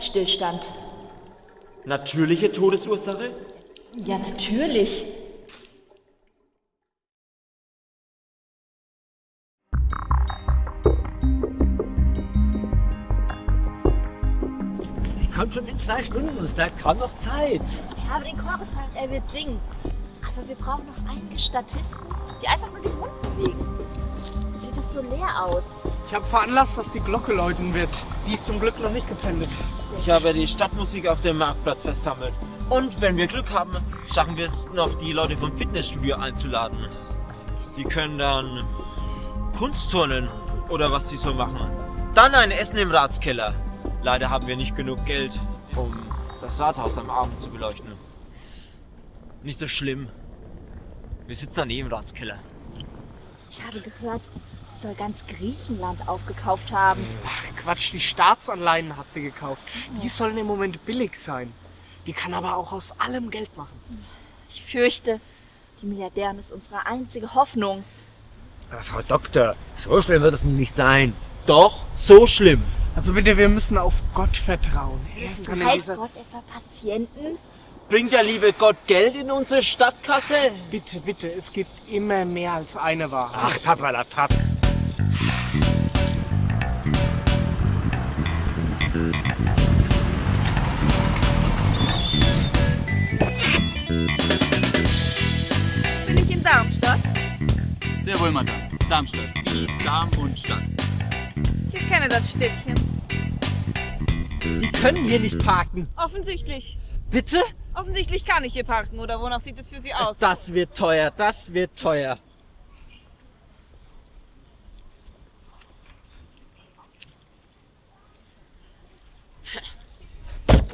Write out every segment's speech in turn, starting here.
Herzstillstand. Natürliche Todesursache? Ja, natürlich. Sie kommt schon in zwei Stunden und es bleibt kaum noch Zeit. Ich habe den Chor gefragt, er wird singen. Aber wir brauchen noch einige Statisten, die einfach nur den Mund bewegen. Sieht es so leer aus. Ich habe veranlasst, dass die Glocke läuten wird. Die ist zum Glück noch nicht gepfändet. Ich habe die Stadtmusik auf dem Marktplatz versammelt. Und wenn wir Glück haben, schaffen wir es noch, die Leute vom Fitnessstudio einzuladen. Die können dann Kunstturnen oder was die so machen. Dann ein Essen im Ratskeller. Leider haben wir nicht genug Geld, um das Rathaus am Abend zu beleuchten. Nicht so schlimm. Wir sitzen daneben im Ratskeller. Ich habe gehört, sie soll ganz Griechenland aufgekauft haben. Ach Quatsch, die Staatsanleihen hat sie gekauft. Die sollen im Moment billig sein. Die kann aber auch aus allem Geld machen. Ich fürchte, die Milliardärin ist unsere einzige Hoffnung. Aber Frau Doktor, so schlimm wird es nun nicht sein. Doch, so schlimm. Also bitte, wir müssen auf Gott vertrauen. Er. Gott etwa Patienten? Bringt der liebe Gott Geld in unsere Stadtkasse? Bitte, bitte, es gibt immer mehr als eine Wahrheit. Ach, Papalapap. Bin ich in Darmstadt? Sehr wohl, Madame. Darmstadt. Wie Darm und Stadt. Ich kenne das Städtchen. Die können hier nicht parken. Offensichtlich. Bitte? Offensichtlich kann ich hier parken, oder wonach sieht es für Sie aus? Das wird teuer, das wird teuer.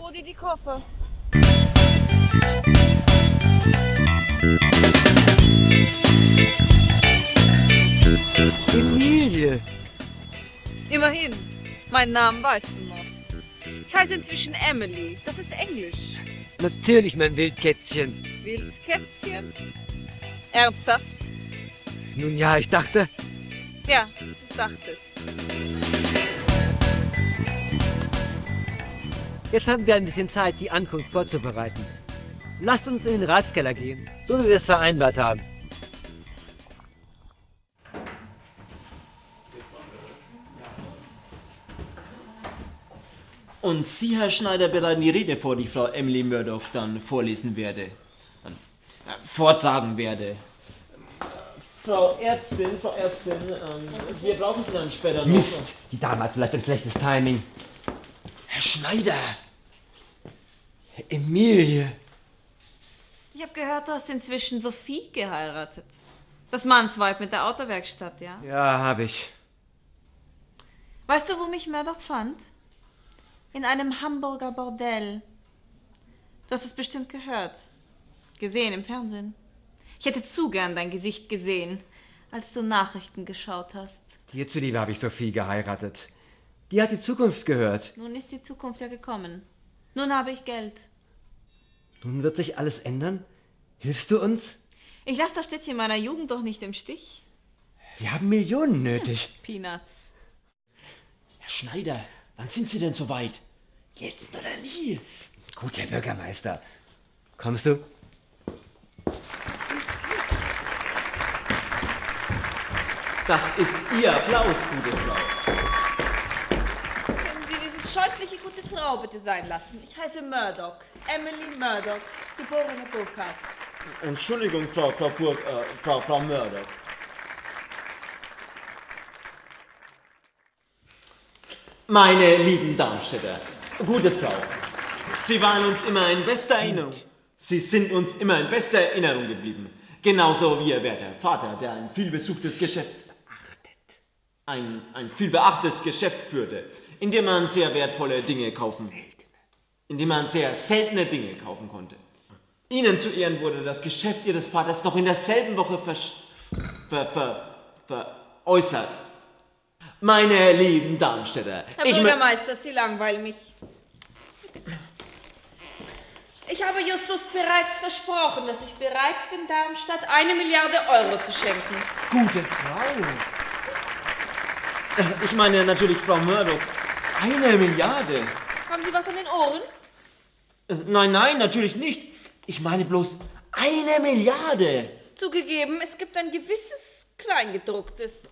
Rudi, die Koffer. Emilie. Immerhin. Meinen Namen weißt du noch. Ich heiße inzwischen Emily. Das ist Englisch. Natürlich, mein Wildkätzchen. Wildkätzchen? Ernsthaft? Nun ja, ich dachte, Ja, du dachtest. jetzt haben wir ein bisschen Zeit, die Ankunft vorzubereiten. Lasst uns in den Ratskeller gehen, so wie wir es vereinbart haben. Und Sie, Herr Schneider, bereiten die Rede vor, die Frau Emily Murdoch dann vorlesen werde. Äh, vortragen werde. Frau Ärztin, Frau Ärztin, ähm, wir brauchen Sie dann später noch. Mist, die Dame hat vielleicht ein schlechtes Timing. Herr Schneider! Emilie. Ich habe gehört, du hast inzwischen Sophie geheiratet. Das Mannsweib mit der Autowerkstatt, ja? Ja, habe ich. Weißt du, wo mich Murdoch fand? In einem Hamburger Bordell. Du hast es bestimmt gehört. Gesehen im Fernsehen. Ich hätte zu gern dein Gesicht gesehen, als du Nachrichten geschaut hast. Dir zuliebe habe ich Sophie geheiratet. Die hat die Zukunft gehört. Nun ist die Zukunft ja gekommen. Nun habe ich Geld. Nun wird sich alles ändern. Hilfst du uns? Ich lasse das Städtchen meiner Jugend doch nicht im Stich. Wir haben Millionen nötig. Peanuts. Herr Schneider, wann sind Sie denn so weit? Jetzt oder nie? Gut, Herr Bürgermeister. Kommst du? Das ist Ihr Applaus, gute Frau. Können Sie diese scheußliche gute Frau bitte sein lassen? Ich heiße Murdoch. Emily Murdoch, geborene Burkhardt. Entschuldigung, Frau, Frau, Burg, äh, Frau, Frau Murdoch. Meine lieben Darmstädter, gute Frau, Sie waren uns immer in bester Erinnerung. Sie sind uns immer in bester Erinnerung geblieben. Genauso wie Ihr werter Vater, der ein vielbesuchtes Geschäft ein, ein vielbeachtetes Geschäft führte, in dem man sehr wertvolle Dinge kaufen in dem man sehr seltene Dinge kaufen konnte. Ihnen zu Ehren wurde das Geschäft Ihres Vaters noch in derselben Woche versch- ver, ver, veräußert. Meine lieben Darmstädter, Herr Bürgermeister, Sie langweilen mich. Ich habe Justus bereits versprochen, dass ich bereit bin, Darmstadt eine Milliarde Euro zu schenken. Gute Frau. Äh, Ich meine natürlich Frau Murdoch. Eine Milliarde. Haben Sie was an den Ohren? Äh, Nein, nein, natürlich nicht. Ich meine bloß eine Milliarde. Zugegeben, es gibt ein gewisses Kleingedrucktes.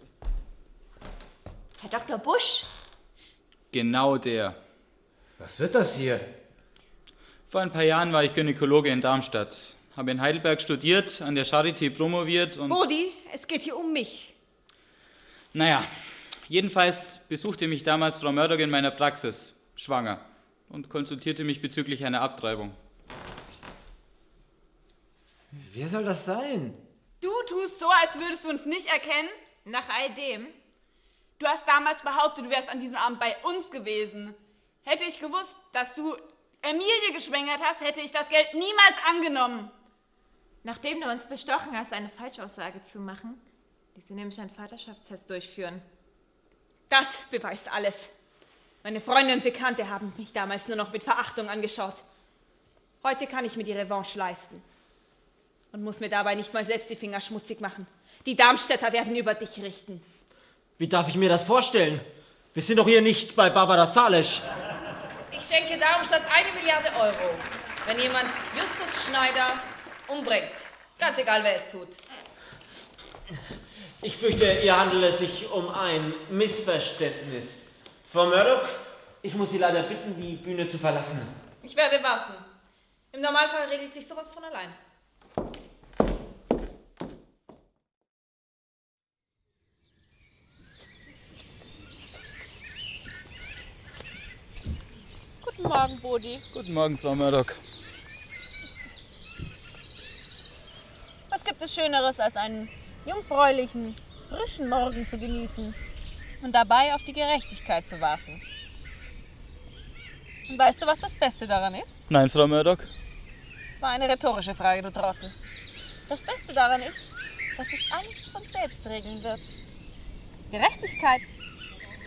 Herr Dr. Busch, Genau der. Was wird das hier? Vor ein paar Jahren war ich Gynäkologe in Darmstadt. Habe in Heidelberg studiert, an der Charité promoviert und. Bodi, es geht hier um mich. Naja, jedenfalls besuchte mich damals Frau Murdoch in meiner Praxis, schwanger, und konsultierte mich bezüglich einer Abtreibung. Wer soll das sein? Du tust so, als würdest du uns nicht erkennen, nach all dem. Du hast damals behauptet, du wärst an diesem Abend bei uns gewesen. Hätte ich gewusst, dass du Emilie geschwängert hast, hätte ich das Geld niemals angenommen. Nachdem du uns bestochen hast, eine Falschaussage zu machen, ließ sie nämlich einen Vaterschaftstest durchführen. das beweist alles. Meine Freunde und Bekannte haben mich damals nur noch mit Verachtung angeschaut. Heute kann ich mir die Revanche leisten. Und muss mir dabei nicht mal selbst die Finger schmutzig machen. Die Darmstädter werden über dich richten. Wie darf ich mir das vorstellen? Wir sind doch hier nicht bei Barbara Salesch. Ich schenke Darmstadt eine Milliarde Euro, wenn jemand Justus Schneider umbringt. Ganz egal, wer es tut. Ich fürchte, hier handelt es sich um ein Missverständnis. Frau Murdoch, ich muss Sie leider bitten, die Bühne zu verlassen. Ich werde warten. Im Normalfall regelt sich sowas von allein. Guten Morgen, Bodi. Guten Morgen, Frau Murdoch. Was gibt es Schöneres, als einen jungfräulichen, frischen Morgen zu genießen und dabei auf die Gerechtigkeit zu warten? Und weißt du, was das Beste daran ist? Nein, Frau Murdoch. Das war eine rhetorische Frage, du Trottel. Das Beste daran ist, dass sich alles von selbst regeln wird. Gerechtigkeit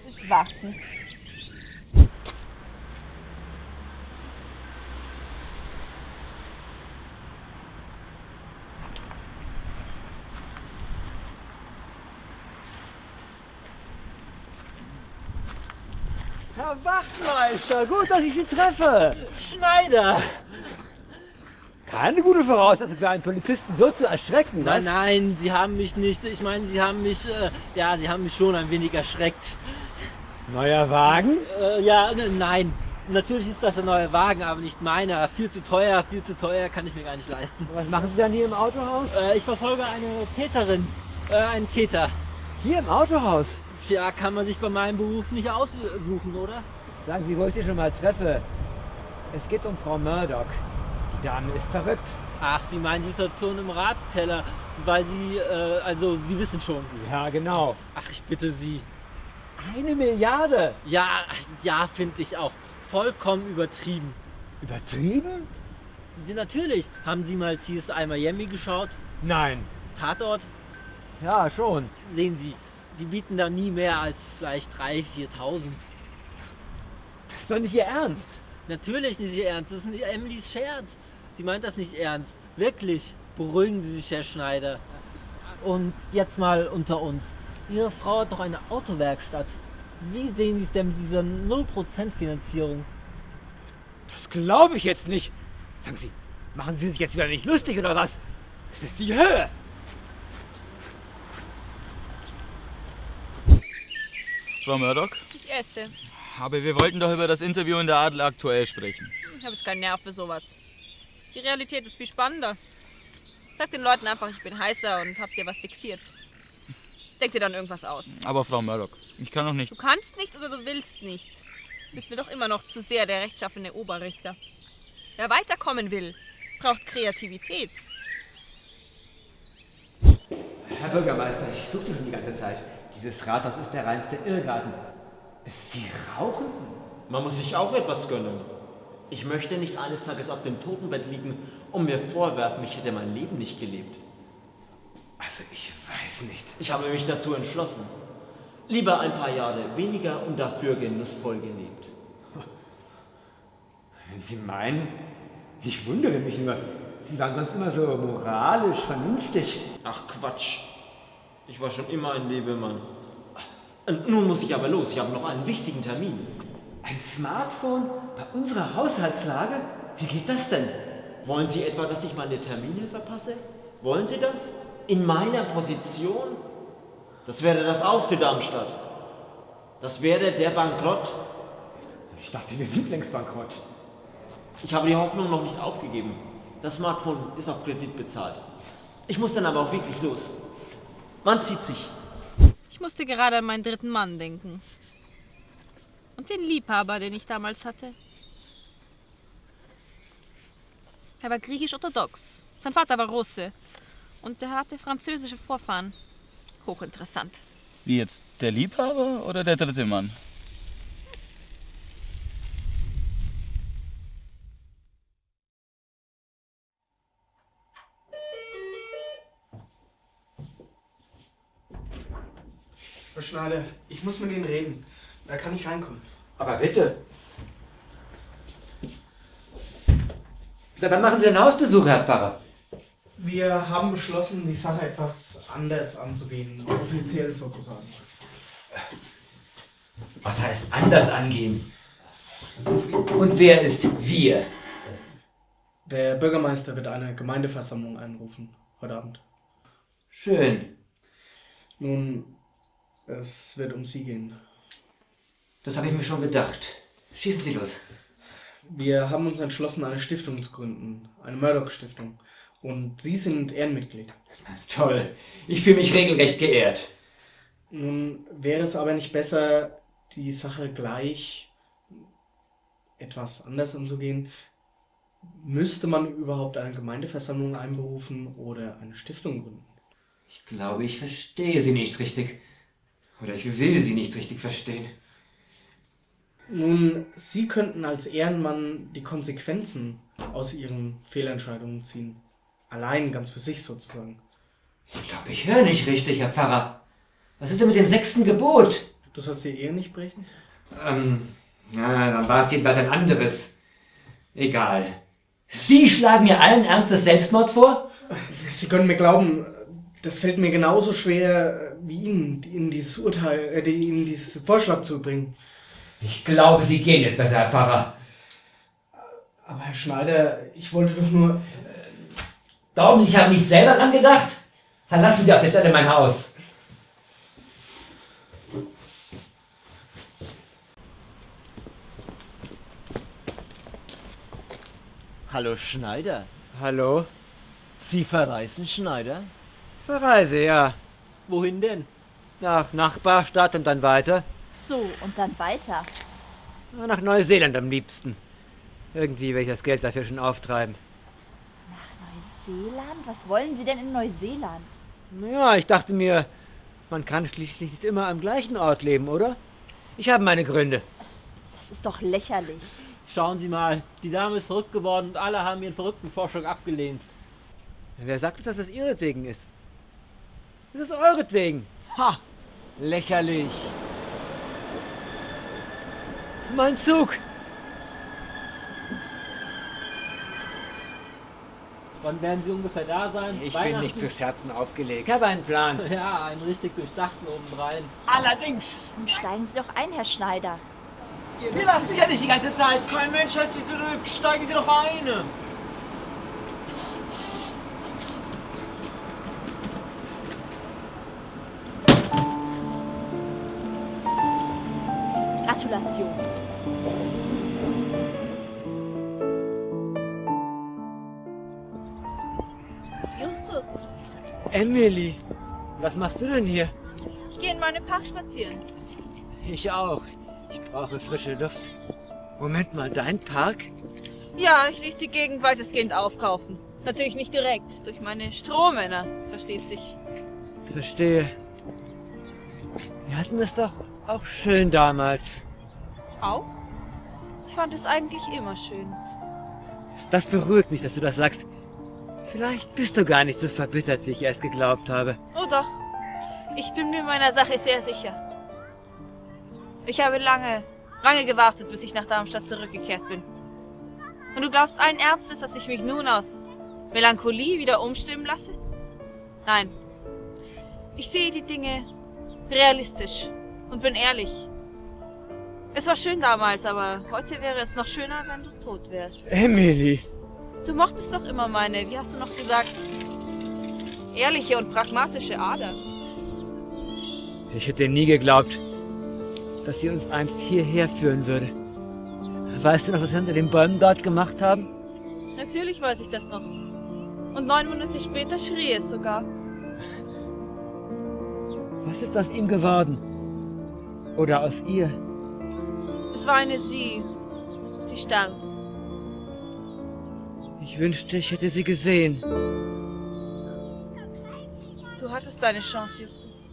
ist Warten. Herr Wachtmeister, gut, dass ich Sie treffe. Schneider! Keine gute Voraussetzung für einen Polizisten so zu erschrecken. Nein, was? nein, Sie haben mich nicht. Ich meine, Sie haben mich, äh, ja, Sie haben mich schon ein wenig erschreckt. Neuer Wagen? Äh, ja, ne, nein. Natürlich ist das ein neuer Wagen, aber nicht meiner. Viel zu teuer, viel zu teuer, kann ich mir gar nicht leisten. Was machen Sie dann hier im Autohaus? Äh, ich verfolge eine Täterin, äh, einen Täter. Hier im Autohaus? Ja, kann man sich bei meinem Beruf nicht aussuchen, oder? Sagen Sie, wo ich Sie schon mal treffe. Es geht um Frau Murdoch. Die Dame ist verrückt. Ach, Sie meinen die Situation im Ratskeller, weil Sie, äh, also Sie wissen schon. Ja, genau. Ach, ich bitte Sie. Eine Milliarde. Ja, ja, finde ich auch. Vollkommen übertrieben. Übertrieben? Natürlich. Haben Sie mal CSI Miami geschaut? Nein. Tatort? Ja, schon. Sehen Sie, die bieten da nie mehr als vielleicht 3.000, 4.000. Das ist doch nicht Ihr Ernst. Natürlich nicht Ihr Ernst, das ist Emilys Scherz. Sie meint das nicht ernst. Wirklich. Beruhigen Sie sich, Herr Schneider. Und jetzt mal unter uns. Ihre Frau hat doch eine Autowerkstatt. Wie sehen Sie es denn mit dieser 0% Finanzierung? Das glaube ich jetzt nicht. Sagen Sie, machen Sie sich jetzt wieder nicht lustig oder was? Das ist die Höhe. Frau Murdoch? Ich esse. Aber wir wollten doch über das Interview in der Adel aktuell sprechen. Ich habe jetzt keinen Nerv für sowas. Die Realität ist viel spannender. Sag den Leuten einfach, ich bin heißer und hab dir was diktiert. Denk dir dann irgendwas aus. Aber Frau Murdoch, ich kann doch nicht. Du kannst nicht oder du willst nicht. Du bist mir doch immer noch zu sehr der rechtschaffene Oberrichter. Wer weiterkommen will, braucht Kreativität. Herr Bürgermeister, ich suche schon die ganze Zeit. Dieses Rathaus ist der reinste Irrgarten. Sie rauchen? Man muss sich auch etwas gönnen. Ich möchte nicht eines Tages auf dem Totenbett liegen und mir vorwerfen, ich hätte mein Leben nicht gelebt. Also ich weiß nicht. Ich habe mich dazu entschlossen. Lieber ein paar Jahre weniger und dafür genussvoll gelebt. Wenn Sie meinen, ich wundere mich nur. Sie waren sonst immer so moralisch, vernünftig. Ach Quatsch. Ich war schon immer ein Lebemann. Und nun muss ich aber los. Ich habe noch einen wichtigen Termin. Ein Smartphone bei unserer Haushaltslage? Wie geht das denn? Wollen Sie etwa, dass ich meine Termine verpasse? Wollen Sie das? In meiner Position? Das wäre das Aus für Darmstadt. Das wäre der Bankrott. Ich dachte, wir sind längst bankrott. Ich habe die Hoffnung noch nicht aufgegeben. Das Smartphone ist auf Kredit bezahlt. Ich muss dann aber auch wirklich los. Man zieht sich. Ich musste gerade an meinen dritten Mann denken. Und den Liebhaber, den ich damals hatte. Er war griechisch-orthodox. Sein Vater war Russe. Und er hatte französische Vorfahren. Hochinteressant. Wie jetzt der Liebhaber oder der dritte Mann? Herr Schneider, ich muss mit Ihnen reden. Da kann ich reinkommen. Aber bitte. Seit wann machen Sie denn Hausbesuche, Herr Pfarrer? Wir haben beschlossen, die Sache etwas anders anzugehen, offiziell sozusagen. Was heißt anders angehen? Und wer ist wir? Der Bürgermeister wird eine Gemeindeversammlung einrufen heute Abend. Schön. Nun, es wird um Sie gehen. Das habe ich mir schon gedacht. Schießen Sie los. Wir haben uns entschlossen, eine Stiftung zu gründen, eine Murdoch-Stiftung. Und Sie sind Ehrenmitglied. Toll. Ich fühle mich regelrecht geehrt. Nun wäre es aber nicht besser, die Sache gleich etwas anders anzugehen. Müsste man überhaupt eine Gemeindeversammlung einberufen oder eine Stiftung gründen? Ich glaube, ich verstehe Sie nicht richtig. Oder ich will Sie nicht richtig verstehen. Nun, Sie könnten als Ehrenmann die Konsequenzen aus Ihren Fehlentscheidungen ziehen. Allein, ganz für sich sozusagen. Ich glaube, ich höre nicht richtig, Herr Pfarrer. Was ist denn mit dem sechsten Gebot? Du sollst die Ehe nicht brechen? Ähm, na, dann war es jedenfalls ein anderes. Egal. Sie schlagen mir allen Ernstes Selbstmord vor? Sie können mir glauben, das fällt mir genauso schwer wie Ihnen, Ihnen dieses Urteil, äh, Ihnen dieses Vorschlag zu bringen. Ich glaube, Sie gehen jetzt besser, Herr Pfarrer. Aber Herr Schneider, ich wollte doch nur... Glauben Sie, ich habe nicht selber dran gedacht? Verlassen Sie auf der Stelle mein Haus. Hallo Schneider. Hallo? Sie verreisen, Schneider? Verreise, ja. Wohin denn? Nach Nachbarstadt und dann weiter. So, und dann weiter. Nach Neuseeland am liebsten. Irgendwie will ich das Geld dafür schon auftreiben. Nach Neuseeland? Was wollen Sie denn in Neuseeland? Naja, ich dachte mir, man kann schließlich nicht immer am gleichen Ort leben, oder? Ich habe meine Gründe. Das ist doch lächerlich. Schauen Sie mal, die Dame ist verrückt geworden und alle haben ihren verrückten Vorschlag abgelehnt. Wer sagt, dass es ihretwegen ist? Es ist euretwegen. Ha! Lächerlich. Mein Zug! Wann werden Sie ungefähr da sein? Ich bin nicht zu Scherzen aufgelegt. Ich habe einen Plan. Ja, einen richtig durchdachten obendrein. Allerdings. Steigen Sie doch ein, Herr Schneider. Wir lassen mich ja nicht die ganze Zeit. Kein Mensch hält Sie zurück. Steigen Sie doch ein. Justus, Emily, was machst du denn hier? ich gehe in meinem Park spazieren. Ich auch. Ich brauche frische Luft. Moment mal, dein Park? Ja, ich ließ die Gegend weitestgehend aufkaufen. Natürlich nicht direkt, durch meine Strohmänner, versteht sich. Verstehe. Wir hatten es doch auch schön damals. Auch? Ich fand es eigentlich immer schön. Das beruhigt mich, dass du das sagst. Vielleicht bist du gar nicht so verbittert, wie ich erst geglaubt habe. Oh doch, ich bin mir meiner Sache sehr sicher. Ich habe lange, lange gewartet, bis ich nach Darmstadt zurückgekehrt bin. Und du glaubst allen Ernstes, dass ich mich nun aus Melancholie wieder umstimmen lasse? Nein. Ich sehe die Dinge realistisch und bin ehrlich. Es war schön damals, aber heute wäre es noch schöner, wenn du tot wärst. Emily. Du mochtest doch immer meine, wie hast du noch gesagt, ehrliche und pragmatische Ader. Ich hätte nie geglaubt, dass sie uns einst hierher führen würde. Weißt du noch, was wir unter den Bäumen dort gemacht haben? Natürlich weiß ich das noch. Und neun Monate später schrie es sogar. Was ist aus ihm geworden? Oder aus ihr? Es war eine Sie. Sie starb. Ich wünschte, ich hätte sie gesehen. Du hattest deine Chance, Justus.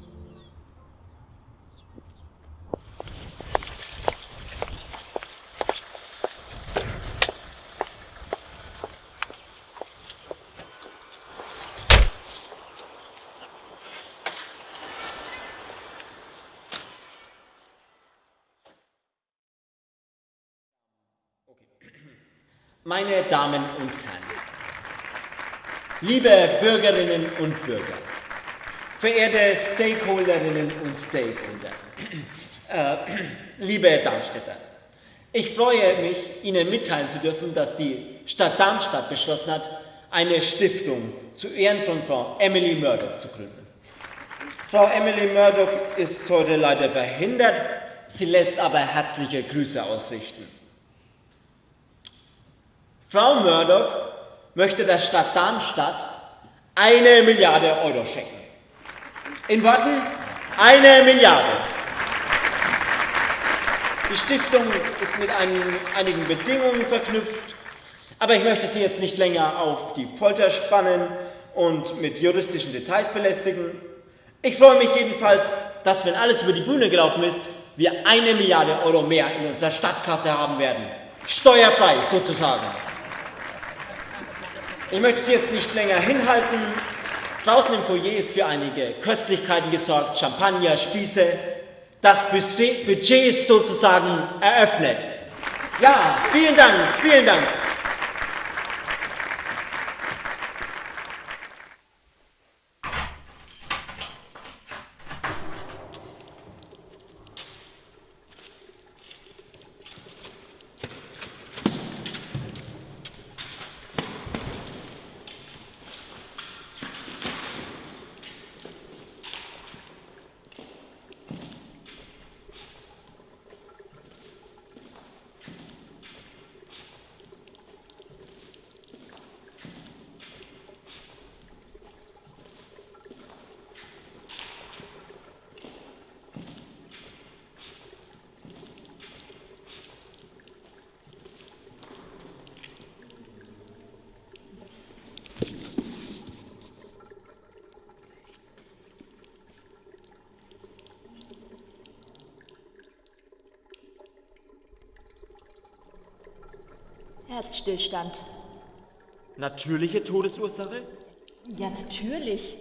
Meine Damen und Herren, liebe Bürgerinnen und Bürger, verehrte Stakeholderinnen und Stakeholder, äh, liebe Darmstädter, ich freue mich, Ihnen mitteilen zu dürfen, dass die Stadt Darmstadt beschlossen hat, eine Stiftung zu Ehren von Frau Emily Murdoch zu gründen. Frau Emily Murdoch ist heute leider verhindert, sie lässt aber herzliche Grüße ausrichten. Frau Murdoch möchte der Stadt Darmstadt eine Milliarde Euro schenken. In Worten, eine Milliarde. Die Stiftung ist mit ein, einigen Bedingungen verknüpft, aber ich möchte Sie jetzt nicht länger auf die Folter spannen und mit juristischen Details belästigen. Ich freue mich jedenfalls, dass, wenn alles über die Bühne gelaufen ist, wir eine Milliarde Euro mehr in unserer Stadtkasse haben werden. Steuerfrei sozusagen. Ich möchte Sie jetzt nicht länger hinhalten. Draußen im Foyer ist für einige Köstlichkeiten gesorgt, Champagner, Spieße. Das Budget ist sozusagen eröffnet. Ja, vielen Dank, vielen Dank. Herzstillstand. Natürliche Todesursache? Ja, natürlich.